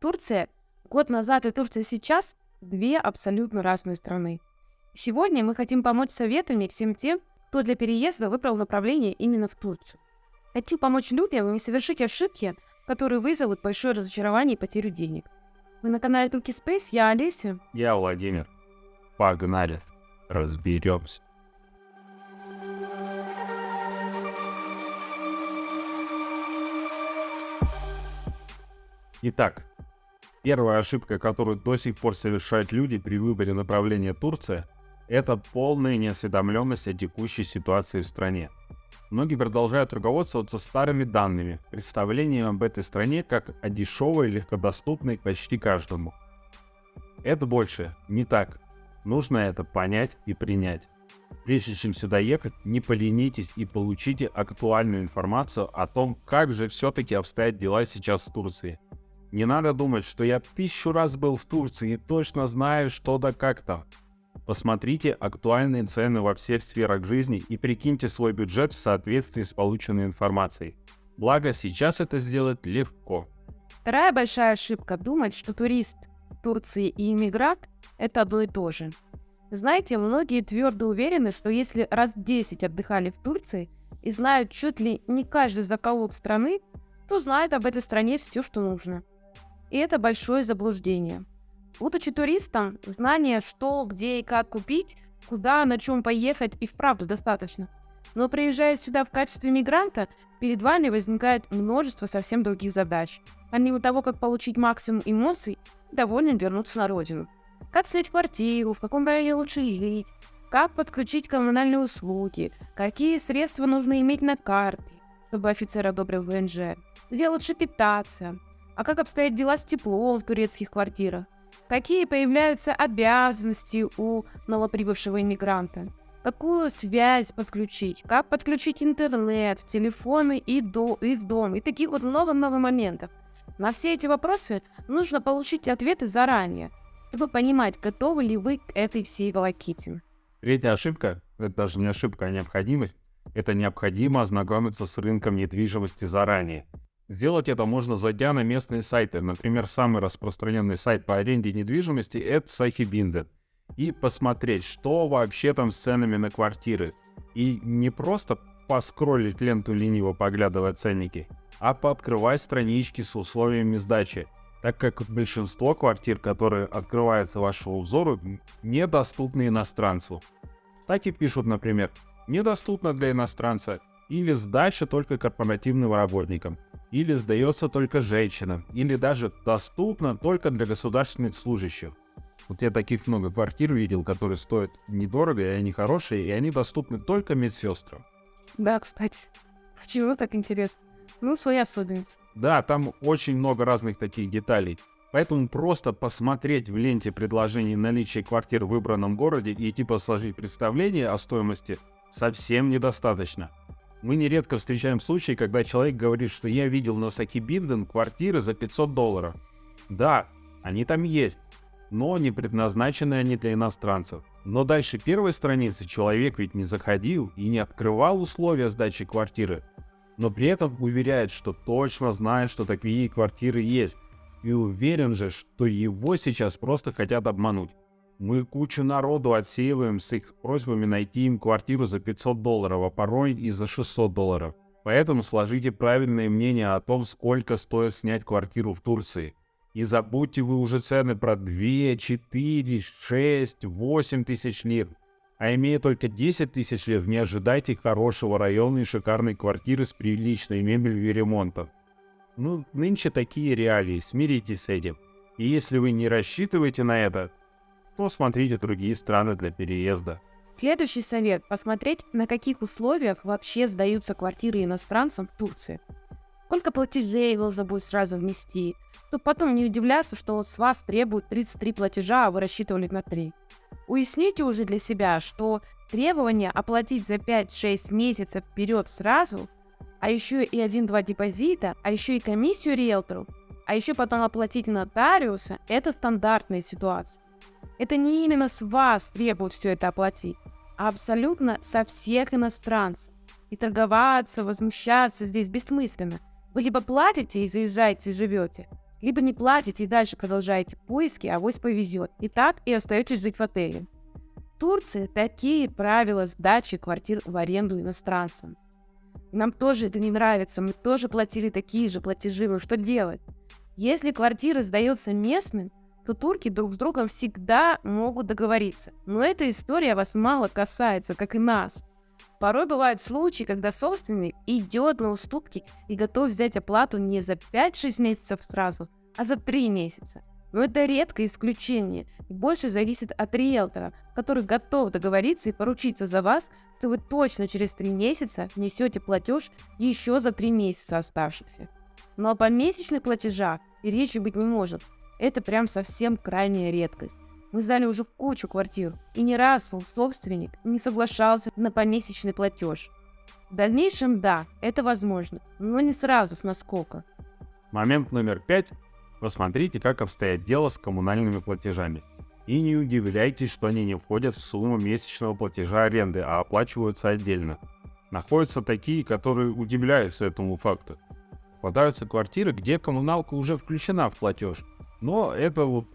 Турция год назад и Турция сейчас – две абсолютно разные страны. Сегодня мы хотим помочь советами всем тем, кто для переезда выбрал направление именно в Турцию. Хотим помочь людям не совершить ошибки, которые вызовут большое разочарование и потерю денег. Вы на канале Турки Space, я Олеся. Я Владимир. Погнали, разберемся. Итак, первая ошибка, которую до сих пор совершают люди при выборе направления Турция, это полная неосведомленность о текущей ситуации в стране. Многие продолжают руководствоваться старыми данными, представлением об этой стране как о дешевой легкодоступной почти каждому. Это больше не так. Нужно это понять и принять. Прежде чем сюда ехать, не поленитесь и получите актуальную информацию о том, как же все-таки обстоят дела сейчас в Турции – не надо думать, что я тысячу раз был в Турции и точно знаю, что да как там. Посмотрите актуальные цены во всех сферах жизни и прикиньте свой бюджет в соответствии с полученной информацией. Благо, сейчас это сделать легко. Вторая большая ошибка – думать, что турист Турции и иммигрант – это одно и то же. Знаете, многие твердо уверены, что если раз 10 отдыхали в Турции и знают чуть ли не каждый закоулок страны, то знают об этой стране все, что нужно. И это большое заблуждение. Будучи туристом, знание, что, где и как купить, куда, на чем поехать и вправду достаточно. Но приезжая сюда в качестве мигранта, перед вами возникает множество совсем других задач. Помимо того, как получить максимум эмоций, довольно вернуться на родину. Как снять квартиру, в каком районе лучше жить, как подключить коммунальные услуги, какие средства нужно иметь на карте, чтобы офицер одобрил ВНЖ, где лучше питаться, а как обстоят дела с теплом в турецких квартирах? Какие появляются обязанности у новоприбывшего иммигранта? Какую связь подключить? Как подключить интернет, телефоны и, до, и в дом? И таких вот много-много моментов. На все эти вопросы нужно получить ответы заранее, чтобы понимать, готовы ли вы к этой всей волоките. Третья ошибка, это даже не ошибка, а необходимость, это необходимо ознакомиться с рынком недвижимости заранее. Сделать это можно, зайдя на местные сайты. Например, самый распространенный сайт по аренде недвижимости — это Сахибинден. И посмотреть, что вообще там с ценами на квартиры. И не просто поскроллить ленту лениво, поглядывая ценники, а пооткрывать странички с условиями сдачи, так как большинство квартир, которые открываются вашему взору, недоступны иностранцу. Так и пишут, например, недоступно для иностранца или сдача только корпоративным работникам или сдается только женщинам, или даже доступно только для государственных служащих. Вот я таких много квартир видел, которые стоят недорого, и они хорошие, и они доступны только медсестрам. Да, кстати. Почему так интересно? Ну, своя особенность. Да, там очень много разных таких деталей. Поэтому просто посмотреть в ленте предложений наличия квартир в выбранном городе и типа сложить представление о стоимости совсем недостаточно. Мы нередко встречаем случаи, когда человек говорит, что я видел на Сакибинден квартиры за 500 долларов. Да, они там есть, но не предназначены они для иностранцев. Но дальше первой страницы человек ведь не заходил и не открывал условия сдачи квартиры, но при этом уверяет, что точно знает, что такие квартиры есть, и уверен же, что его сейчас просто хотят обмануть. Мы кучу народу отсеиваем с их просьбами найти им квартиру за 500 долларов, а порой и за 600 долларов. Поэтому сложите правильное мнение о том, сколько стоит снять квартиру в Турции. И забудьте вы уже цены про 2, 4, 6, 8 тысяч лир. А имея только 10 тысяч лир, не ожидайте хорошего района и шикарной квартиры с приличной мебелью и ремонтом. Ну, нынче такие реалии, смиритесь с этим. И если вы не рассчитываете на это, то смотрите другие страны для переезда. Следующий совет – посмотреть, на каких условиях вообще сдаются квартиры иностранцам в Турции. Сколько платежей нужно будет сразу внести, чтобы потом не удивляться, что с вас требуют 33 платежа, а вы рассчитывали на 3. Уясните уже для себя, что требование оплатить за 5-6 месяцев вперед сразу, а еще и 1-2 депозита, а еще и комиссию риэлтору, а еще потом оплатить нотариуса – это стандартная ситуация. Это не именно с вас требуют все это оплатить, а абсолютно со всех иностранцев. И торговаться, возмущаться здесь бессмысленно. Вы либо платите и заезжаете, и живете, Либо не платите и дальше продолжаете поиски, а авось повезет. И так и остаетесь жить в отеле. В Турции такие правила сдачи квартир в аренду иностранцам. Нам тоже это не нравится, мы тоже платили такие же платежи, но что делать? Если квартира сдается местным, то турки друг с другом всегда могут договориться. Но эта история вас мало касается, как и нас. Порой бывают случаи, когда собственник идет на уступки и готов взять оплату не за 5-6 месяцев сразу, а за 3 месяца. Но это редкое исключение и больше зависит от риэлтора, который готов договориться и поручиться за вас, что вы точно через 3 месяца несете платеж еще за 3 месяца оставшихся. Но о помесячных платежах и речи быть не может. Это прям совсем крайняя редкость. Мы сдали уже кучу квартир, и ни разу собственник не соглашался на помесячный платеж. В дальнейшем, да, это возможно, но не сразу в насколько. Момент номер пять. Посмотрите, как обстоят дело с коммунальными платежами. И не удивляйтесь, что они не входят в сумму месячного платежа аренды, а оплачиваются отдельно. Находятся такие, которые удивляются этому факту. Попадаются квартиры, где коммуналка уже включена в платеж. Но это вот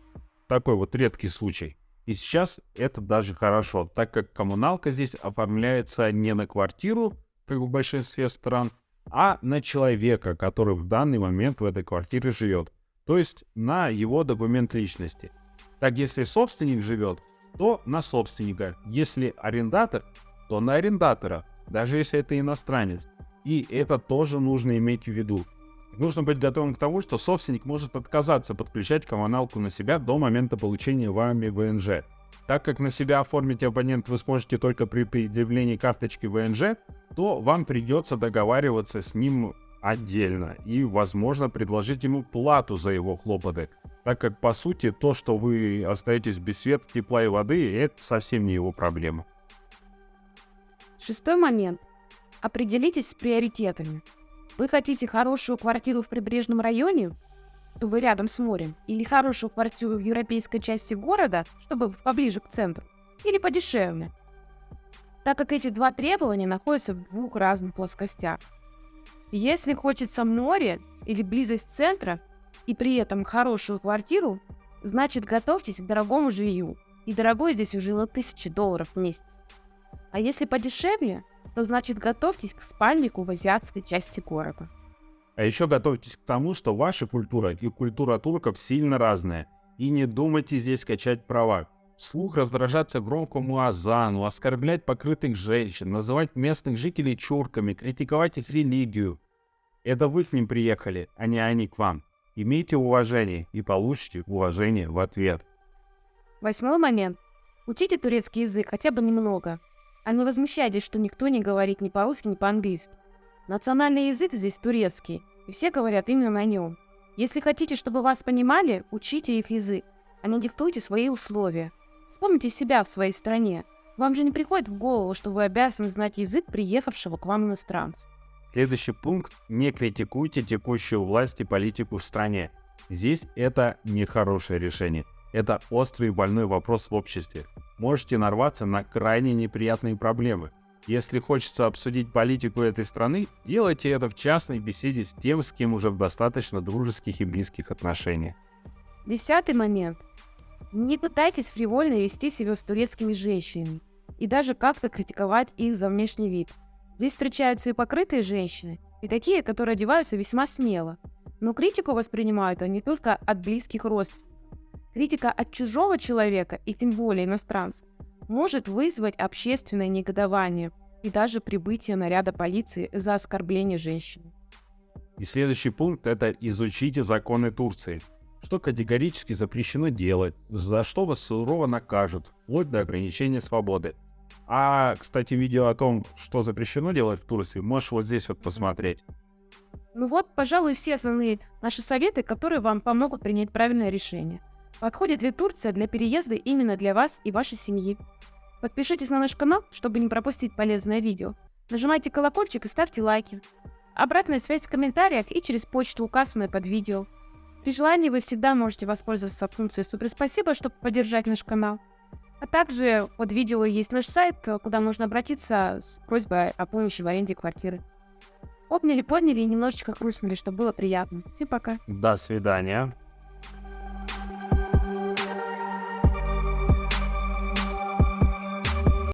такой вот редкий случай. И сейчас это даже хорошо, так как коммуналка здесь оформляется не на квартиру, как в большинстве стран, а на человека, который в данный момент в этой квартире живет. То есть на его документ личности. Так если собственник живет, то на собственника. Если арендатор, то на арендатора, даже если это иностранец. И это тоже нужно иметь в виду. Нужно быть готовым к тому, что собственник может отказаться подключать коммуналку на себя до момента получения вами ВНЖ. Так как на себя оформить абонент вы сможете только при предъявлении карточки ВНЖ, то вам придется договариваться с ним отдельно и, возможно, предложить ему плату за его хлопоты, так как, по сути, то, что вы остаетесь без света, тепла и воды, это совсем не его проблема. Шестой момент. Определитесь с приоритетами. Вы хотите хорошую квартиру в прибрежном районе, чтобы рядом с морем, или хорошую квартиру в европейской части города, чтобы поближе к центру, или подешевле, так как эти два требования находятся в двух разных плоскостях. Если хочется море или близость центра, и при этом хорошую квартиру, значит готовьтесь к дорогому жилью. И дорогой здесь уже тысячи долларов в месяц. А если подешевле, то значит готовьтесь к спальнику в азиатской части города. А еще готовьтесь к тому, что ваша культура и культура турков сильно разная. И не думайте здесь качать права. Слух раздражаться громкому азану, оскорблять покрытых женщин, называть местных жителей чурками, критиковать их религию. Это вы к ним приехали, а не они к вам. Имейте уважение и получите уважение в ответ. Восьмой момент. Учите турецкий язык хотя бы немного. А не возмущайтесь, что никто не говорит ни по-русски, ни по-английски. Национальный язык здесь турецкий, и все говорят именно на нем. Если хотите, чтобы вас понимали, учите их язык, а не диктуйте свои условия. Вспомните себя в своей стране. Вам же не приходит в голову, что вы обязаны знать язык приехавшего к вам иностранца. Следующий пункт. Не критикуйте текущую власть и политику в стране. Здесь это нехорошее решение. Это острый и больной вопрос в обществе. Можете нарваться на крайне неприятные проблемы. Если хочется обсудить политику этой страны, делайте это в частной беседе с тем, с кем уже в достаточно дружеских и близких отношениях. Десятый момент. Не пытайтесь фривольно вести себя с турецкими женщинами и даже как-то критиковать их за внешний вид. Здесь встречаются и покрытые женщины, и такие, которые одеваются весьма смело. Но критику воспринимают они только от близких родственников. Критика от чужого человека, и тем более иностранца, может вызвать общественное негодование и даже прибытие наряда полиции за оскорбление женщины. И следующий пункт – это изучите законы Турции. Что категорически запрещено делать, за что вас сурово накажут, вплоть до ограничения свободы. А, кстати, видео о том, что запрещено делать в Турции, можешь вот здесь вот посмотреть. Ну вот, пожалуй, все основные наши советы, которые вам помогут принять правильное решение. Подходит ли Турция для переезда именно для вас и вашей семьи? Подпишитесь на наш канал, чтобы не пропустить полезное видео. Нажимайте колокольчик и ставьте лайки. Обратная связь в комментариях и через почту, указанную под видео. При желании вы всегда можете воспользоваться функцией «Супер спасибо», чтобы поддержать наш канал. А также под видео есть наш сайт, куда нужно обратиться с просьбой о помощи в аренде квартиры. Обняли, подняли и немножечко хрустнули, чтобы было приятно. Всем пока. До свидания.